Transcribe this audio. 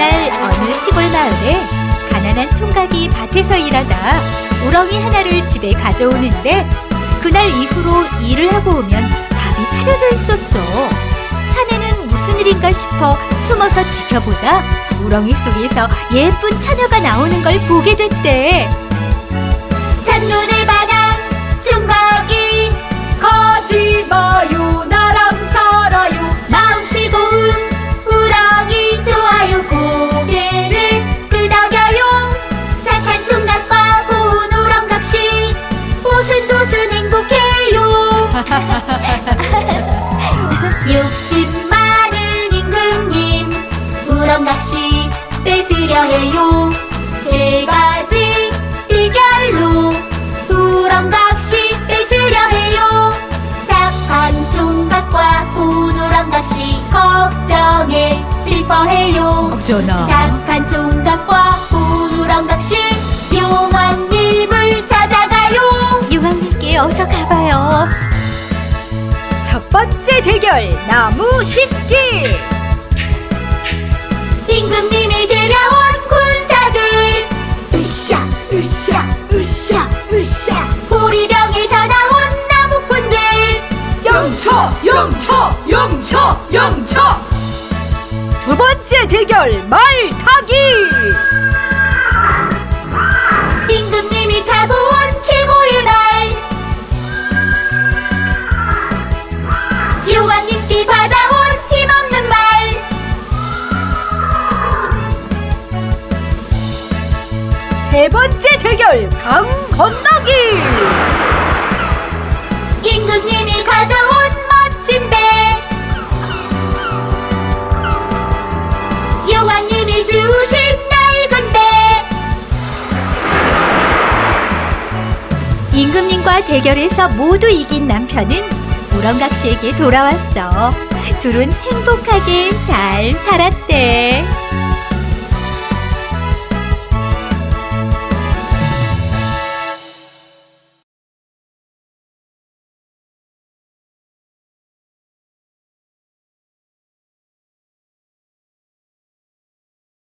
어느 시골 마을에 가난한 총각이 밭에서 일하다 우렁이 하나를 집에 가져오는데 그날 이후로 일을 하고 오면 밥이 차려져 있었어. 사내는 무슨 일인가 싶어 숨어서 지켜보다 우렁이 속에서 예쁜 처녀가 나오는 걸 보게 됐대. 욕심 많은 임금님 우렁각시 뺏으려 해요. 세 가지 대결로 우렁각시 뺏으려 해요. 착한 총각과 고운 우렁각시 걱정해 슬퍼해요. 어쩌나. 착한 총각과 대결 나무 심기. 임금님이 데려온 군사들 으쌰 으쌰 으쌰 으쌰 보리병에서 나온 나무꾼들 영차 영차 영차 영차. 두 번째 대결 말타 세 번째 대결 강 건너기. 임금님이 가져온 멋진 배 용왕님이 주신 낡은 배 임금님과 대결해서 모두 이긴 남편은 우렁각 씨에게 돌아왔어. 둘은 행복하게 잘 살았대.